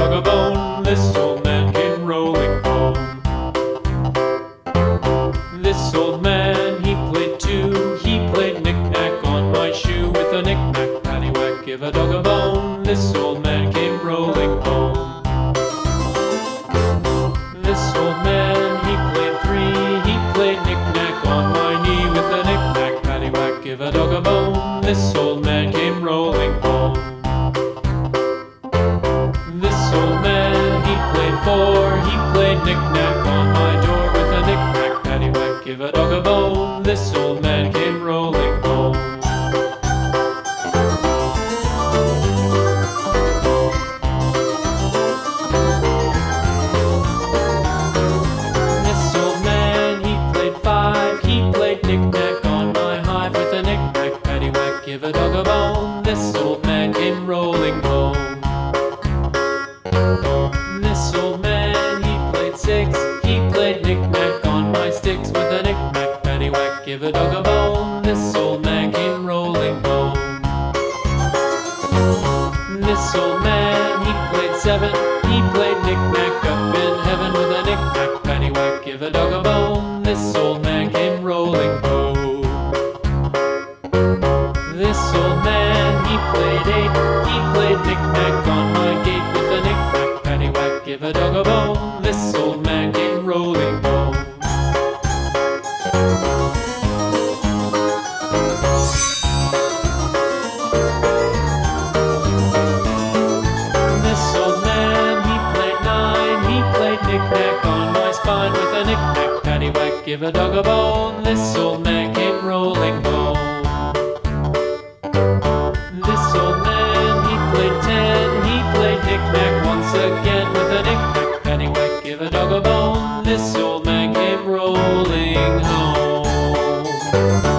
dug a bone, this old man came rolling home. This old man, he played two, he played knick-knack on my shoe with a knick-knack paddywhack. Give a dog a bone, this old man came rolling home. This old man, he played three, he played knick-knack on my knee with a knick-knack paddywhack. Give a dog a bone, this old man came rolling home. Played knick-knack on my door with a knick-knack, paddywhack, give a dog a bone. This old man came rolling home. This old man, he played five. He played knick-knack on my hive with a knick-knack, paddywhack, give a dog a bone. This old man came rolling home. This old man, he played seven. He played knick-knack up in heaven with a knick-knack, paddywhack, give a dog a bone. This old man came rolling home. This old man, he played eight. He played knick-knack on my gate knick-knack on my spine with a knick-knack paddywhack. Give a dog a bone, this'll make him rolling gold. This old man, he played ten, he played knick-knack once again with a knick-knack paddywhack. Give a dog a bone, this'll make him rolling home.